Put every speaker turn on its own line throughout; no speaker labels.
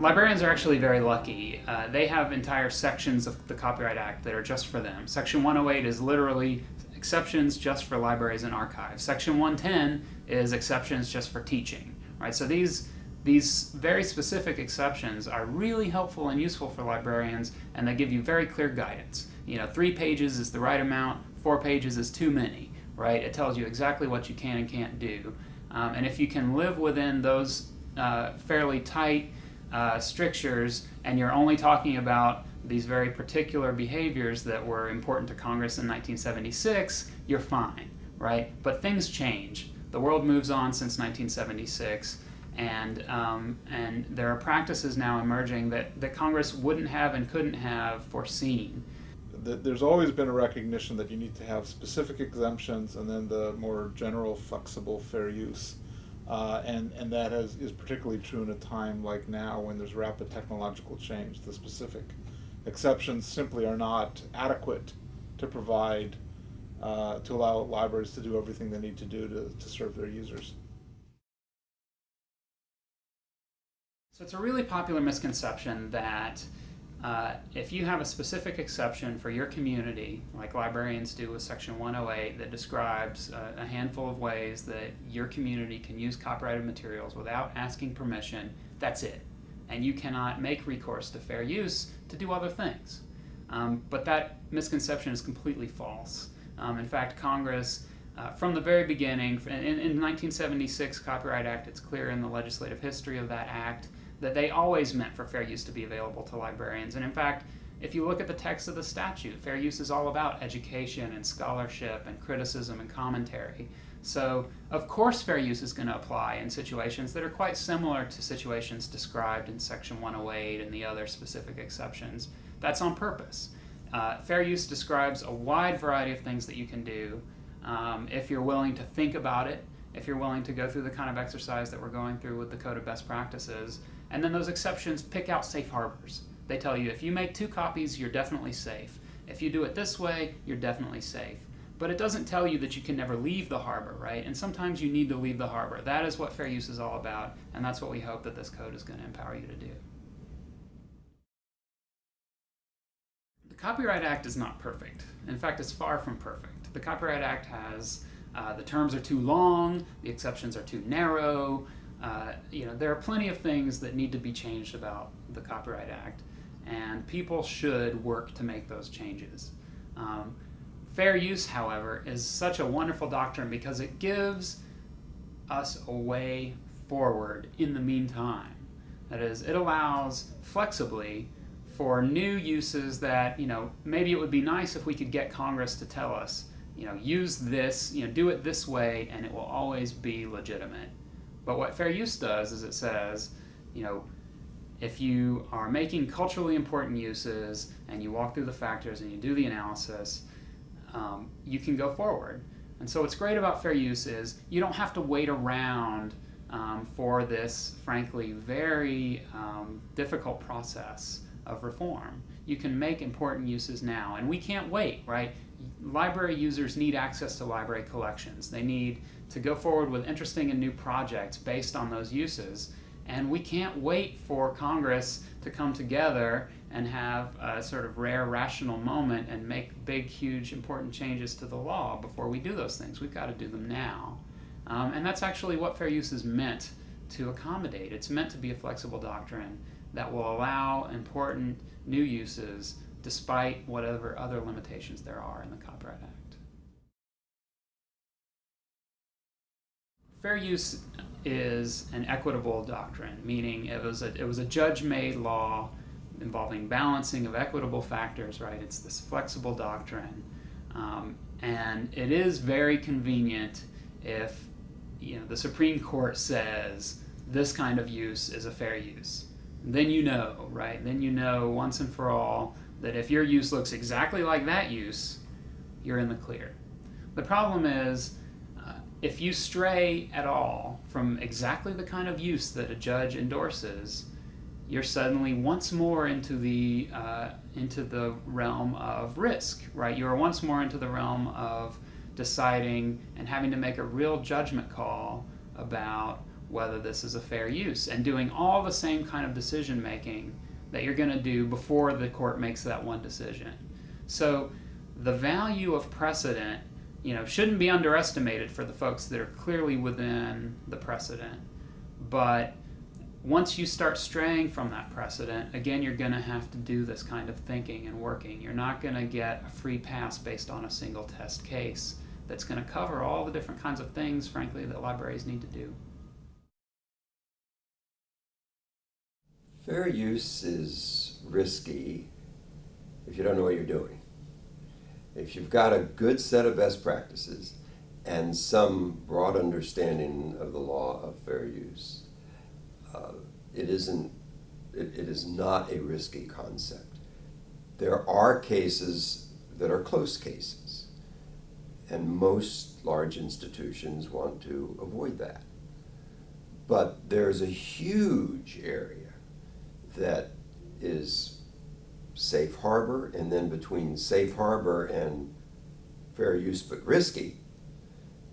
Librarians are actually very lucky. Uh, they have entire sections of the Copyright Act that are just for them. Section 108 is literally exceptions just for libraries and archives. Section 110 is exceptions just for teaching, right? So these these very specific exceptions are really helpful and useful for librarians, and they give you very clear guidance. You know, three pages is the right amount, four pages is too many, right? It tells you exactly what you can and can't do. Um, and if you can live within those uh, fairly tight uh, strictures and you're only talking about these very particular behaviors that were important to Congress in 1976, you're fine, right? But things change. The world moves on since 1976, and, um, and there are practices now emerging that, that Congress wouldn't have and couldn't have foreseen.
There's always been a recognition that you need to have specific exemptions and then the more general flexible fair use. Uh, and, and that has, is particularly true in a time like now when there's rapid technological change. The specific exceptions simply are not adequate to provide, uh, to allow libraries to do everything they need to do to, to serve their users.
So it's a really popular misconception that uh, if you have a specific exception for your community, like librarians do with Section 108, that describes uh, a handful of ways that your community can use copyrighted materials without asking permission, that's it. And you cannot make recourse to fair use to do other things. Um, but that misconception is completely false. Um, in fact, Congress, uh, from the very beginning, in, in 1976 Copyright Act, it's clear in the legislative history of that act, that they always meant for fair use to be available to librarians. And in fact, if you look at the text of the statute, fair use is all about education and scholarship and criticism and commentary. So, of course, fair use is going to apply in situations that are quite similar to situations described in Section 108 and the other specific exceptions. That's on purpose. Uh, fair use describes a wide variety of things that you can do um, if you're willing to think about it, if you're willing to go through the kind of exercise that we're going through with the Code of Best Practices, and then those exceptions pick out safe harbors. They tell you if you make two copies, you're definitely safe. If you do it this way, you're definitely safe. But it doesn't tell you that you can never leave the harbor, right? And sometimes you need to leave the harbor. That is what fair use is all about, and that's what we hope that this code is going to empower you to do. The Copyright Act is not perfect. In fact, it's far from perfect. The Copyright Act has uh, the terms are too long, the exceptions are too narrow, you know, there are plenty of things that need to be changed about the Copyright Act, and people should work to make those changes. Um, fair use, however, is such a wonderful doctrine because it gives us a way forward in the meantime. That is, it allows flexibly for new uses that, you know, maybe it would be nice if we could get Congress to tell us, you know, use this, you know, do it this way, and it will always be legitimate. But what fair use does is it says, you know, if you are making culturally important uses and you walk through the factors and you do the analysis, um, you can go forward. And so what's great about fair use is you don't have to wait around um, for this, frankly, very um, difficult process of reform. You can make important uses now, and we can't wait, right? Library users need access to library collections. They need to go forward with interesting and new projects based on those uses. And we can't wait for Congress to come together and have a sort of rare rational moment and make big, huge, important changes to the law before we do those things. We've got to do them now. Um, and that's actually what fair use is meant to accommodate. It's meant to be a flexible doctrine that will allow important new uses despite whatever other limitations there are in the Copyright Act. fair use is an equitable doctrine, meaning it was a, it was a judge-made law involving balancing of equitable factors, right? It's this flexible doctrine. Um, and it is very convenient if you know, the Supreme Court says this kind of use is a fair use. Then you know, right? Then you know once and for all that if your use looks exactly like that use, you're in the clear. The problem is if you stray at all from exactly the kind of use that a judge endorses, you're suddenly once more into the uh, into the realm of risk, right? You are once more into the realm of deciding and having to make a real judgment call about whether this is a fair use and doing all the same kind of decision making that you're going to do before the court makes that one decision. So the value of precedent, you know, shouldn't be underestimated for the folks that are clearly within the precedent. But once you start straying from that precedent, again, you're going to have to do this kind of thinking and working. You're not going to get a free pass based on a single test case that's going to cover all the different kinds of things, frankly, that libraries need to do.
Fair use is risky if you don't know what you're doing. If you've got a good set of best practices and some broad understanding of the law of fair use, uh, it isn't it, it is not a risky concept. There are cases that are close cases, and most large institutions want to avoid that. But there's a huge area that is safe harbor, and then between safe harbor and fair use but risky,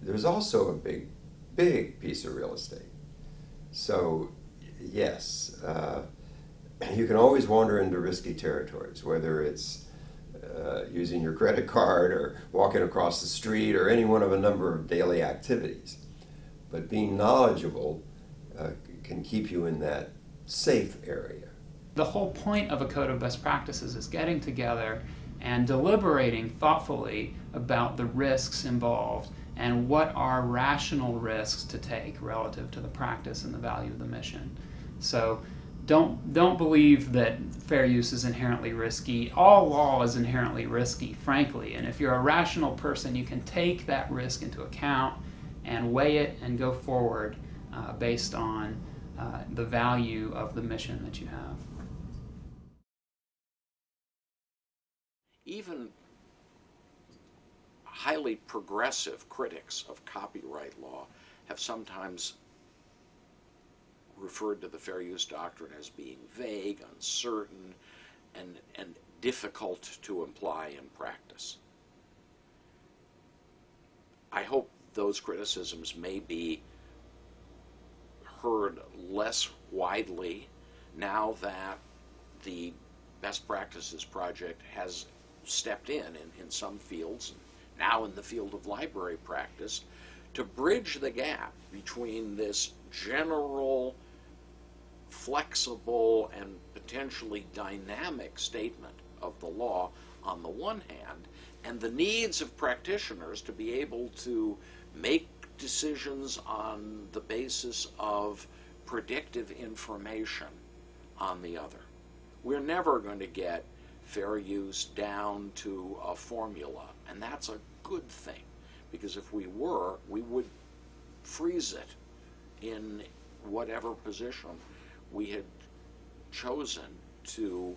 there's also a big, big piece of real estate. So, yes, uh, you can always wander into risky territories, whether it's uh, using your credit card or walking across the street or any one of a number of daily activities. But being knowledgeable uh, can keep you in that safe area.
The whole point of a code of best practices is getting together and deliberating thoughtfully about the risks involved and what are rational risks to take relative to the practice and the value of the mission. So don't don't believe that fair use is inherently risky. All law is inherently risky, frankly. And if you're a rational person, you can take that risk into account and weigh it and go forward uh, based on uh, the value of the mission that you have.
Even highly progressive critics of copyright law have sometimes referred to the fair use doctrine as being vague, uncertain, and, and difficult to apply in practice. I hope those criticisms may be heard less widely now that the Best Practices Project has stepped in, in in some fields, now in the field of library practice, to bridge the gap between this general flexible and potentially dynamic statement of the law on the one hand, and the needs of practitioners to be able to make decisions on the basis of predictive information on the other. We're never going to get fair use down to a formula, and that's a good thing, because if we were, we would freeze it in whatever position we had chosen to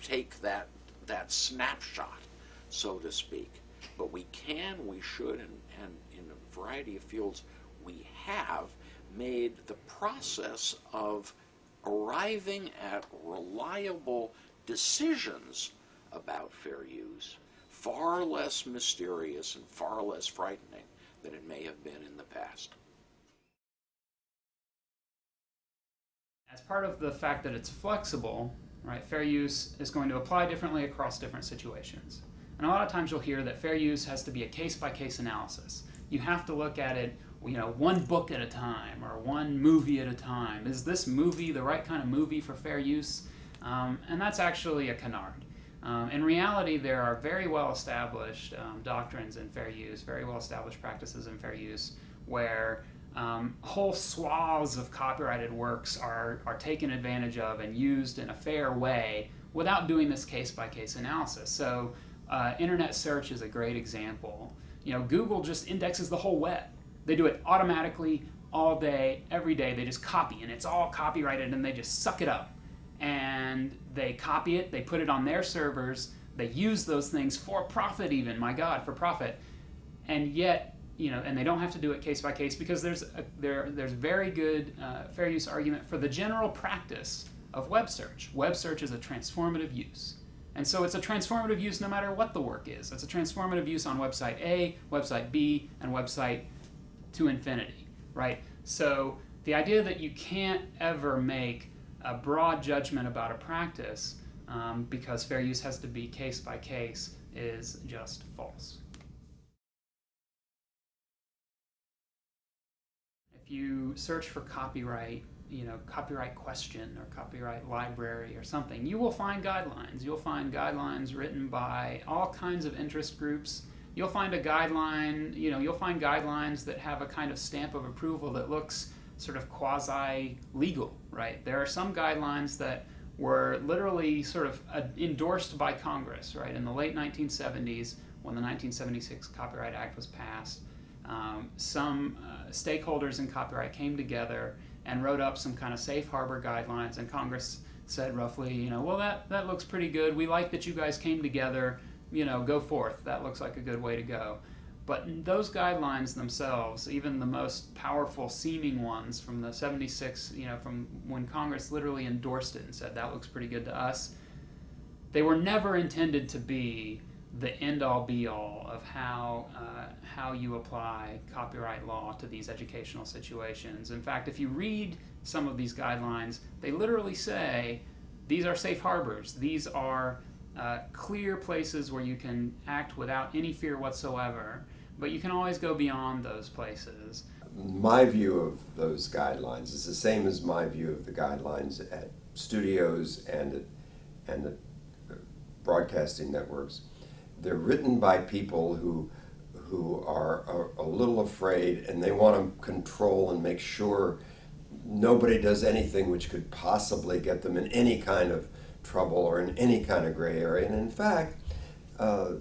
take that that snapshot, so to speak. But we can, we should, and, and in a variety of fields, we have made the process of arriving at reliable decisions about fair use far less mysterious and far less frightening than it may have been in the past.
As part of the fact that it's flexible, right, fair use is going to apply differently across different situations. And a lot of times you'll hear that fair use has to be a case-by-case analysis. You have to look at it, you know, one book at a time or one movie at a time. Is this movie the right kind of movie for fair use? Um, and that's actually a canard. Um, in reality, there are very well established um, doctrines in fair use, very well established practices in fair use, where um, whole swaths of copyrighted works are, are taken advantage of and used in a fair way without doing this case by case analysis. So, uh, internet search is a great example. You know, Google just indexes the whole web. They do it automatically all day, every day. They just copy, and it's all copyrighted, and they just suck it up. And they copy it, they put it on their servers, they use those things for profit, even, my God, for profit. And yet, you know, and they don't have to do it case by case because there's a, there there's very good uh, fair use argument for the general practice of web search. Web search is a transformative use. And so it's a transformative use no matter what the work is. It's a transformative use on website A, website B, and website to infinity, right? So the idea that you can't ever make a broad judgment about a practice um, because fair use has to be case by case is just false. If you search for copyright, you know, copyright question or copyright library or something, you will find guidelines. You'll find guidelines written by all kinds of interest groups. You'll find a guideline, you know, you'll find guidelines that have a kind of stamp of approval that looks sort of quasi legal, right? There are some guidelines that were literally sort of uh, endorsed by Congress, right? In the late 1970s, when the 1976 Copyright Act was passed, um, some uh, stakeholders in copyright came together and wrote up some kind of safe harbor guidelines, and Congress said roughly, you know, well, that, that looks pretty good. We like that you guys came together. You know, go forth. That looks like a good way to go. But those guidelines themselves, even the most powerful seeming ones from the 76, you know, from when Congress literally endorsed it and said that looks pretty good to us, they were never intended to be the end all be all of how, uh, how you apply copyright law to these educational situations. In fact, if you read some of these guidelines, they literally say these are safe harbors, these are uh, clear places where you can act without any fear whatsoever, but you can always go beyond those places.
My view of those guidelines is the same as my view of the guidelines at studios and at, and at broadcasting networks. They're written by people who who are a, a little afraid and they want to control and make sure nobody does anything which could possibly get them in any kind of trouble or in any kind of gray area. And in fact, uh,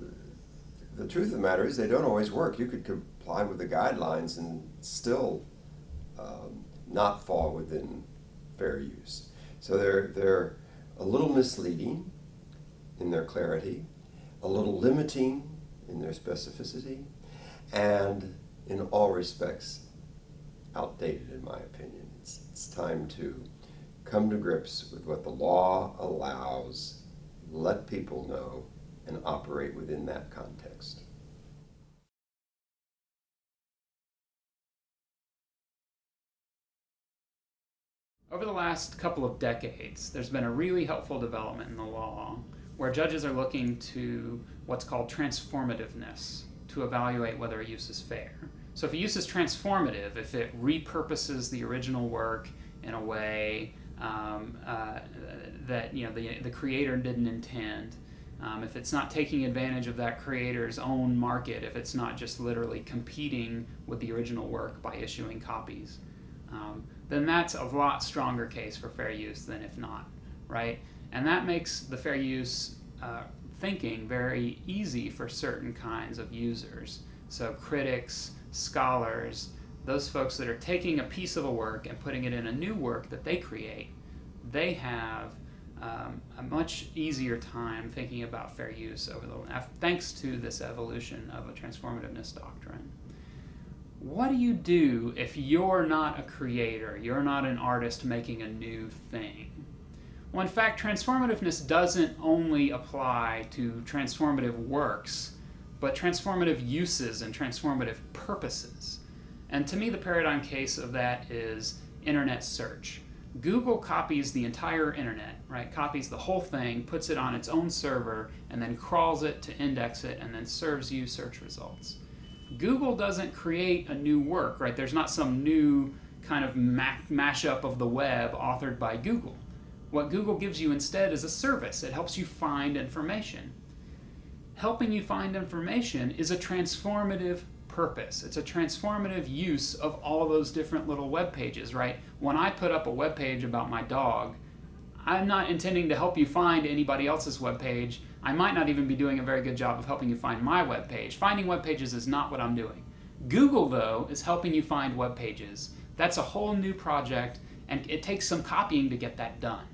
the truth of the matter is they don't always work. You could comply with the guidelines and still um, not fall within fair use. So they're, they're a little misleading in their clarity, a little limiting in their specificity, and in all respects outdated in my opinion. It's, it's time to come to grips with what the law allows, let people know, and operate within that context.
Over the last couple of decades, there's been a really helpful development in the law where judges are looking to what's called transformativeness to evaluate whether a use is fair. So if a use is transformative, if it repurposes the original work in a way um, uh, that you know the, the creator didn't intend. Um, if it's not taking advantage of that creator's own market, if it's not just literally competing with the original work by issuing copies, um, then that's a lot stronger case for fair use than if not, right? And that makes the fair use uh, thinking very easy for certain kinds of users. So critics, scholars, those folks that are taking a piece of a work and putting it in a new work that they create, they have um, a much easier time thinking about fair use over the thanks to this evolution of a transformativeness doctrine. What do you do if you're not a creator, you're not an artist making a new thing? Well, in fact, transformativeness doesn't only apply to transformative works, but transformative uses and transformative purposes. And to me, the paradigm case of that is internet search. Google copies the entire internet, right? Copies the whole thing, puts it on its own server, and then crawls it to index it, and then serves you search results. Google doesn't create a new work, right? There's not some new kind of mashup of the web authored by Google. What Google gives you instead is a service. It helps you find information. Helping you find information is a transformative purpose. It's a transformative use of all those different little web pages, right? When I put up a web page about my dog, I'm not intending to help you find anybody else's web page. I might not even be doing a very good job of helping you find my web page. Finding web pages is not what I'm doing. Google, though, is helping you find web pages. That's a whole new project, and it takes some copying to get that done.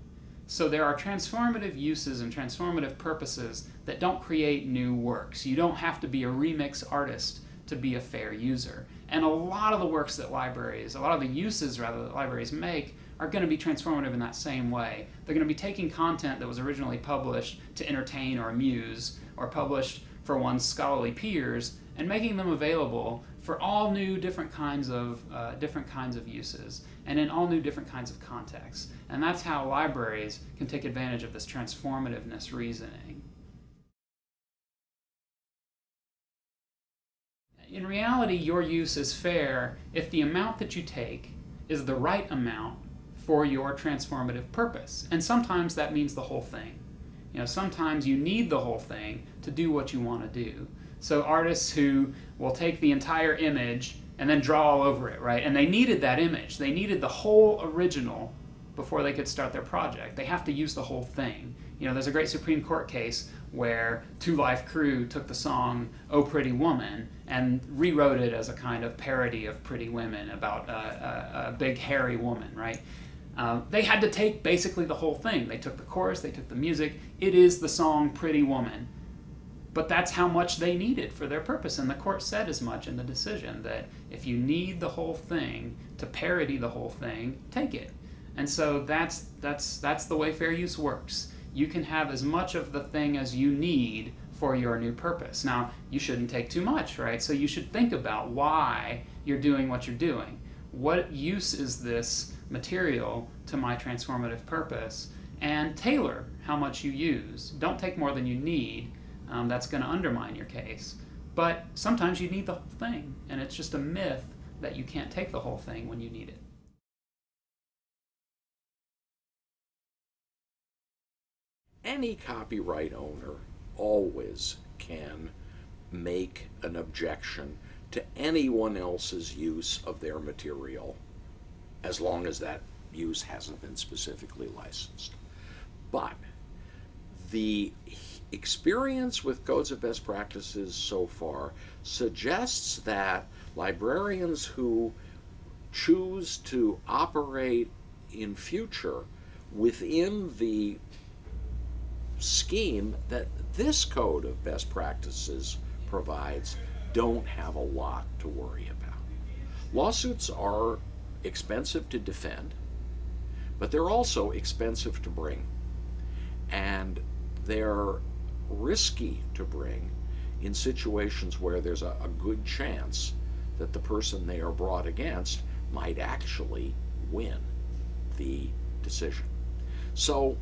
So there are transformative uses and transformative purposes that don't create new works. You don't have to be a remix artist to be a fair user. And a lot of the works that libraries, a lot of the uses rather that libraries make are going to be transformative in that same way. They're going to be taking content that was originally published to entertain or amuse or published for one's scholarly peers and making them available for all new different kinds of uh, different kinds of uses. and in all new different kinds of contexts. And that's how libraries can take advantage of this transformativeness reasoning. In reality, your use is fair if the amount that you take is the right amount for your transformative purpose. And sometimes that means the whole thing. You know, sometimes you need the whole thing to do what you want to do. So artists who will take the entire image and then draw all over it, right? And they needed that image. They needed the whole original before they could start their project. They have to use the whole thing. You know, there's a great Supreme Court case where 2 Live Crew took the song "Oh Pretty Woman" and rewrote it as a kind of parody of Pretty Women about a, a, a big hairy woman, right? Um, they had to take basically the whole thing. They took the chorus, they took the music. It is the song Pretty Woman. But that's how much they needed for their purpose. And the court said as much in the decision that if you need the whole thing to parody the whole thing, take it. And so that's, that's, that's the way fair use works. You can have as much of the thing as you need for your new purpose. Now, you shouldn't take too much, right? So you should think about why you're doing what you're doing. What use is this material to my transformative purpose? And tailor how much you use. Don't take more than you need. Um, that's going to undermine your case. But sometimes you need the whole thing, and it's just a myth that you can't take the whole thing when you need it.
Any copyright owner always can make an objection to anyone else's use of their material as long as that use hasn't been specifically licensed. But the experience with codes of best practices so far suggests that librarians who choose to operate in future within the scheme that this code of best practices provides don't have a lot to worry about. Lawsuits are expensive to defend, but they're also expensive to bring. And they're risky to bring in situations where there's a, a, good chance that the person they are brought against might actually win the decision. So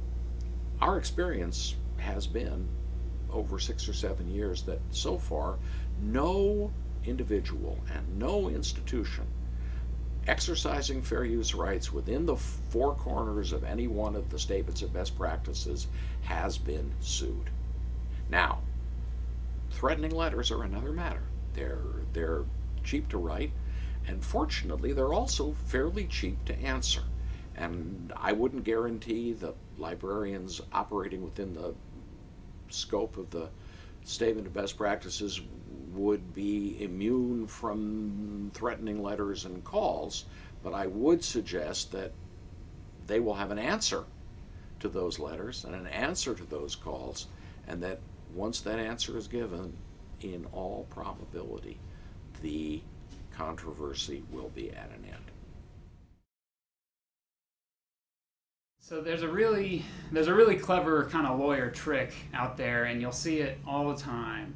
our experience has been over six or seven years that so far no individual and no institution exercising fair use rights within the four corners of any one of the statements of best practices has been sued. Now, threatening letters are another matter. They're, they're cheap to write, and fortunately, they're also fairly cheap to answer. And I wouldn't guarantee that librarians operating within the scope of the statement of best practices would be immune from threatening letters and calls, but I would suggest that they will have an answer to those letters and an answer to those calls, and that once that answer is given, in all probability, the controversy will be at an end.
So there's a really there's a really clever kind of lawyer trick out there, and you'll see it all the time.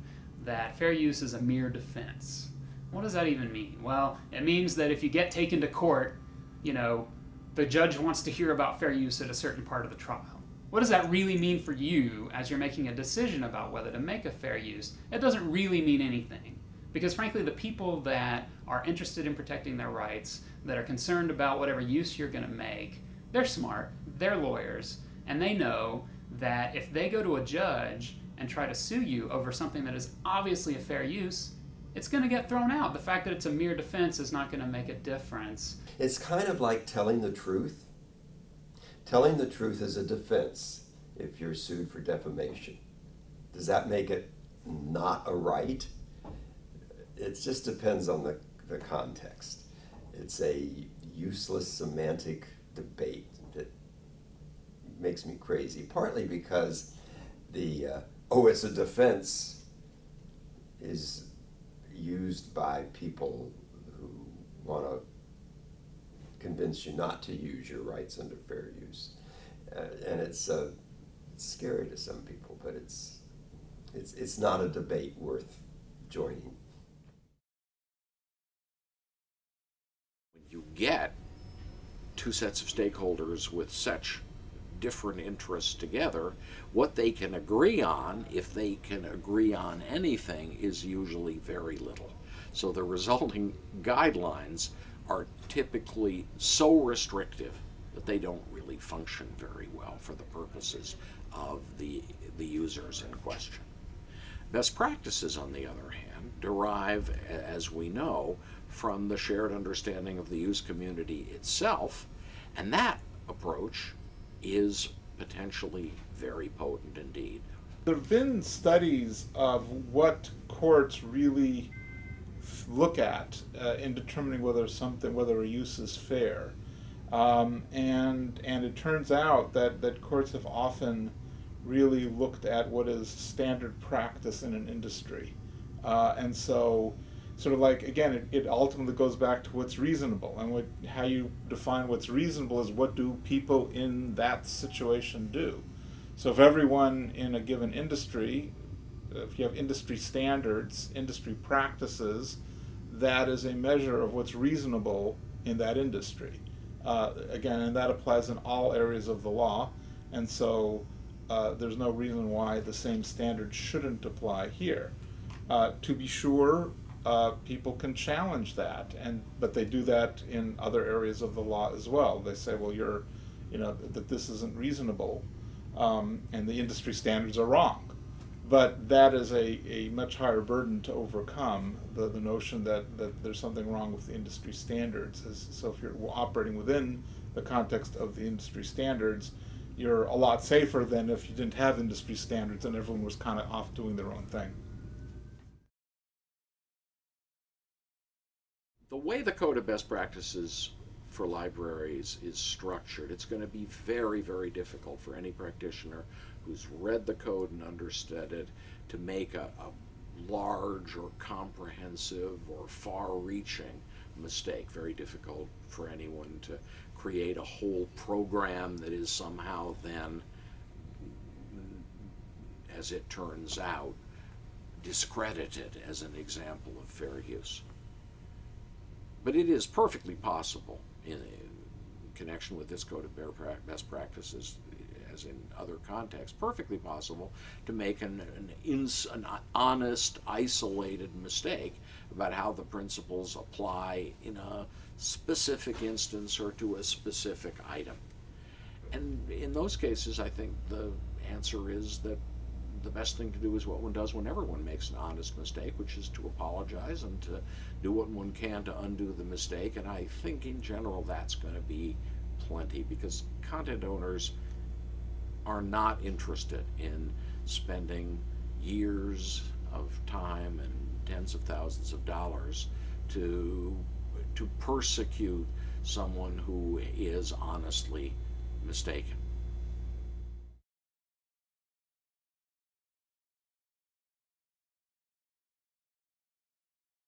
That fair use is a mere defense. What does that even mean? Well, it means that if you get taken to court, you know, the judge wants to hear about fair use at a certain part of the trial. What does that really mean for you as you're making a decision about whether to make a fair use? It doesn't really mean anything. Because frankly, the people that are interested in protecting their rights, that are concerned about whatever use you're going to make, they're smart, they're lawyers, and they know that if they go to a judge and try to sue you over something that is obviously a fair use, it's going to get thrown out. The fact that it's a mere defense is not going to make a difference.
It's kind of like telling the truth. Telling the truth is a defense if you're sued for defamation. Does that make it not a right? It just depends on the, the context. It's a useless semantic debate that makes me crazy, partly because the, uh, oh, it's a defense is used by people who want to convince you not to use your rights under fair use. Uh, and it's, uh, it's scary to some people, but it's, it's, it's not a debate worth joining.
You get two sets of stakeholders with such different interests together, what they can agree on, if they can agree on anything, is usually very little. So the resulting guidelines are typically so restrictive that they don't really function very well for the purposes of the, the users in question. Best practices, on the other hand, derive, as we know, from the shared understanding of the use community itself, and that approach is potentially very potent indeed.
There have been studies of what courts really look at uh, in determining whether something, whether a use is fair, um, and and it turns out that that courts have often really looked at what is standard practice in an industry, uh, and so sort of like again, it, it ultimately goes back to what's reasonable, and what how you define what's reasonable is what do people in that situation do. So if everyone in a given industry, if you have industry standards, industry practices, that is a measure of what's reasonable in that industry. Uh, again, and that applies in all areas of the law, and so uh, there's no reason why the same standard shouldn't apply here. Uh, to be sure, uh, people can challenge that, and but they do that in other areas of the law as well. They say, well, you're, you know, that this isn't reasonable, um, and the industry standards are wrong. But that is a, a much higher burden to overcome, the, the notion that, that there's something wrong with the industry standards. As, so if you're operating within the context of the industry standards, you're a lot safer than if you didn't have industry standards and everyone was kind of off doing their own thing.
The way the Code of Best Practices for libraries is structured, it's going to be very, very difficult for any practitioner who's read the code and understood it to make a, a large or comprehensive or far reaching mistake. Very difficult for anyone to create a whole program that is somehow then, as it turns out, discredited as an example of fair use. But it is perfectly possible in, connection with this code of best practices, as in other contexts, perfectly possible to make an, an, ins, an honest, isolated mistake about how the principles apply in a specific instance or to a specific item. And in those cases, I think the answer is that the best thing to do is what one does whenever one makes an honest mistake, which is to apologize and to do what one can to undo the mistake. And I think in general that's going to be plenty because content owners are not interested in spending years of time and tens of thousands of dollars to to persecute someone who is honestly mistaken.